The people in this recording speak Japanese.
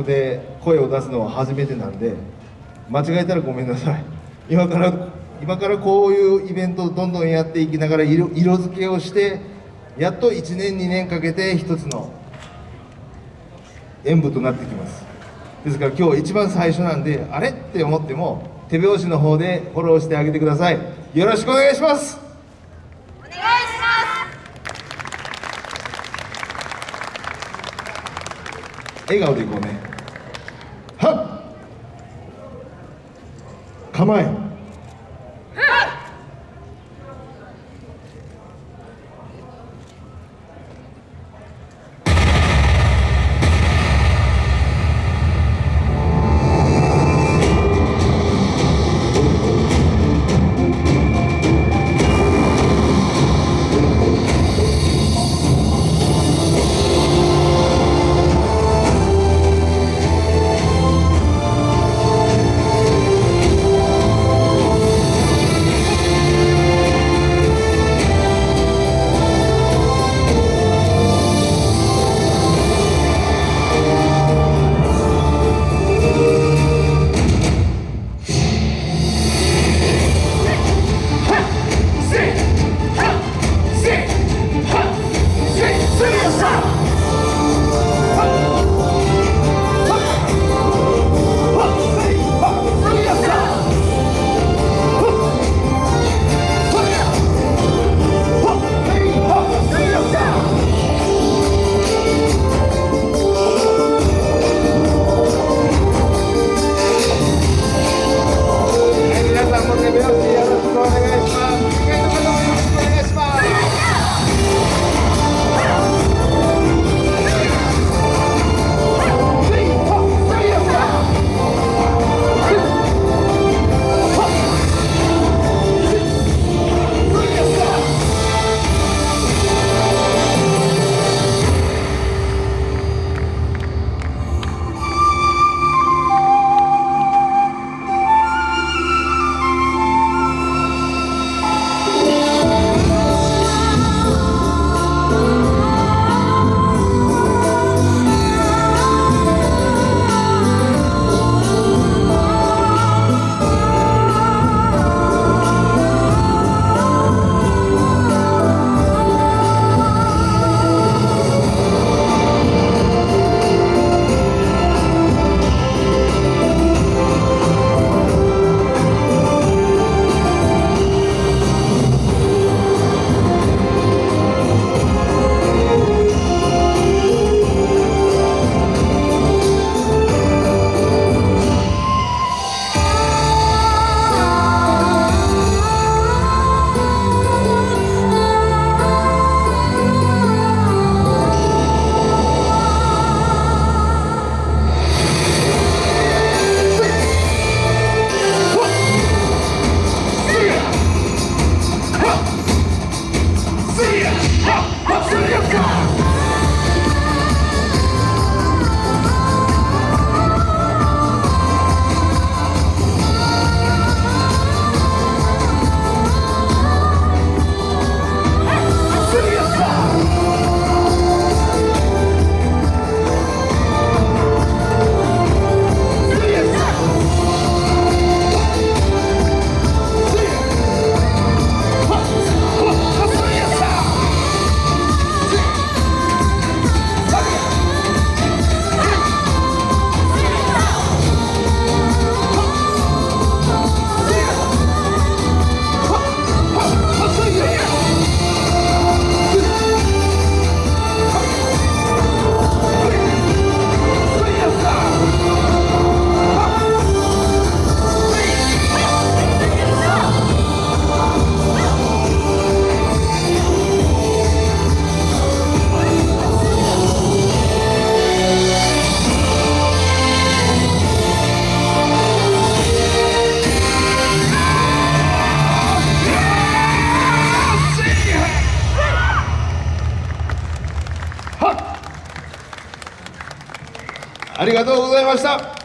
で声を出すのは初めてなんで間違えたらごめんなさい。今から今からこういうイベントをどんどんやっていきながら色色付けをしてやっと1年2年かけて一つの演舞となってきます。ですから今日一番最初なんであれ？って思っても手拍子の方でフォローしてあげてください。よろしくお願いしますお願いします笑顔でいこうね。はっ。構え。ありがとうございました。